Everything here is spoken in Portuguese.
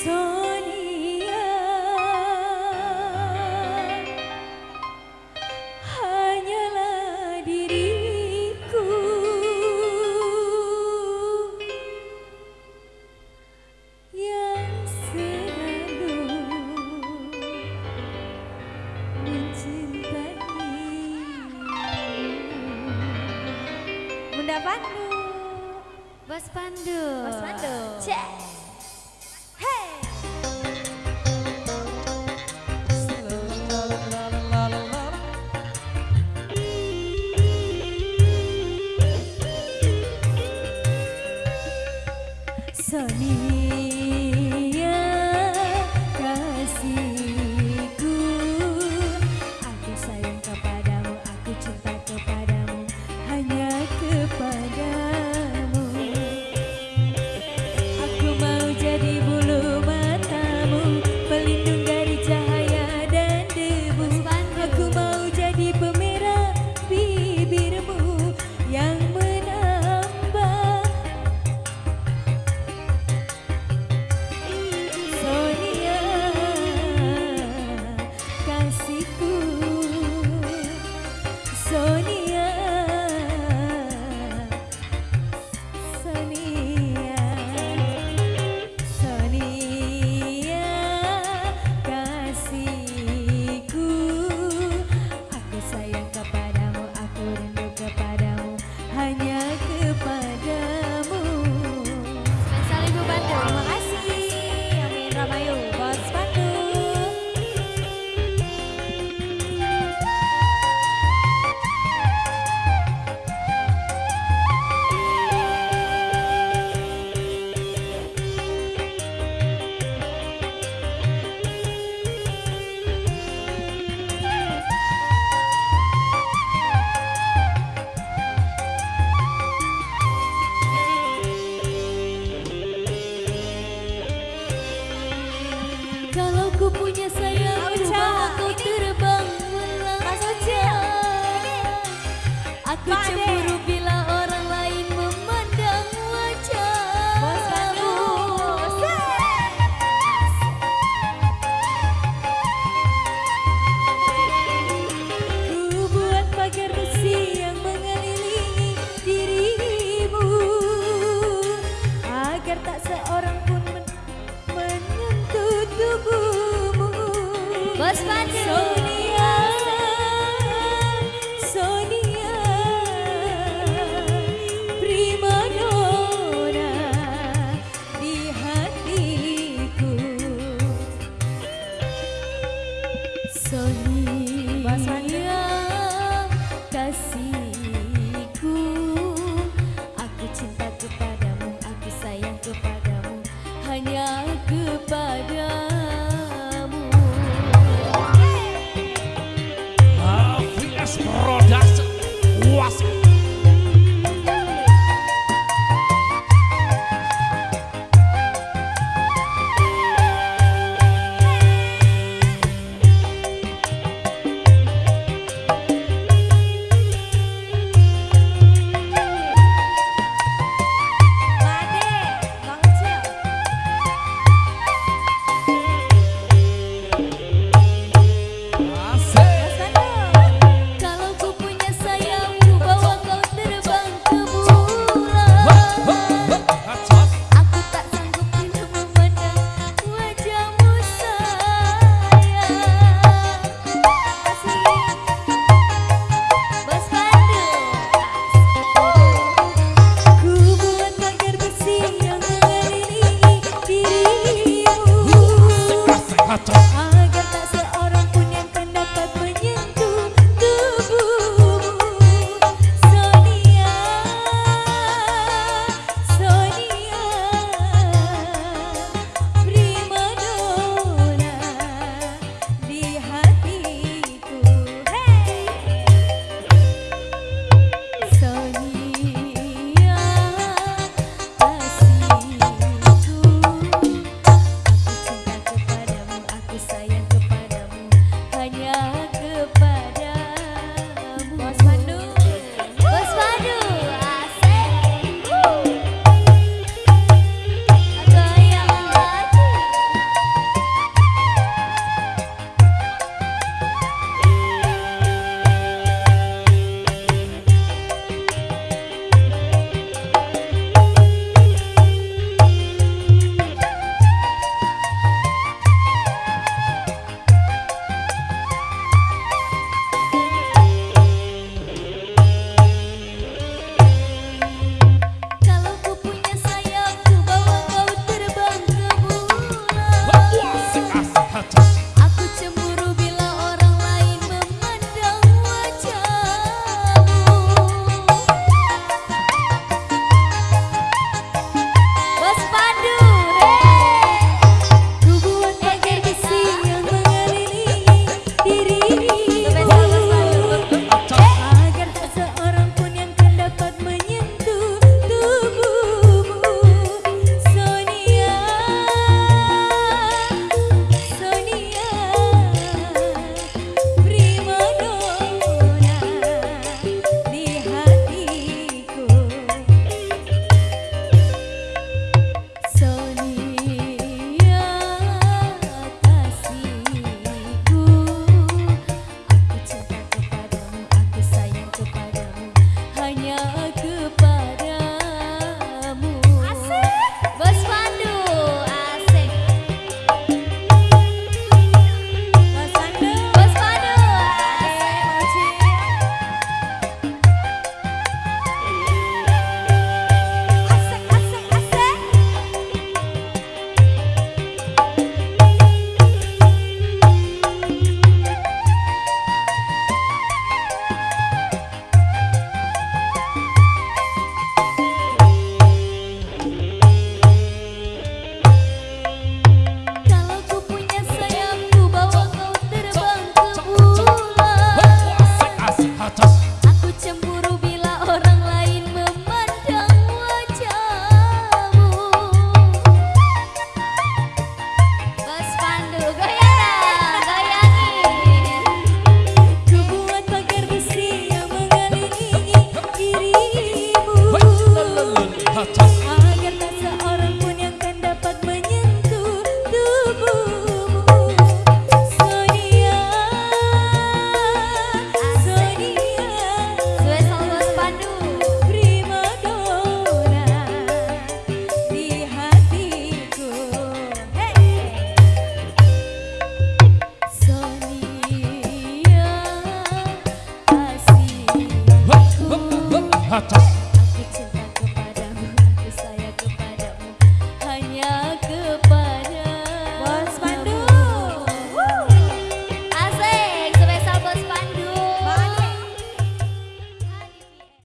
서 kasihku hata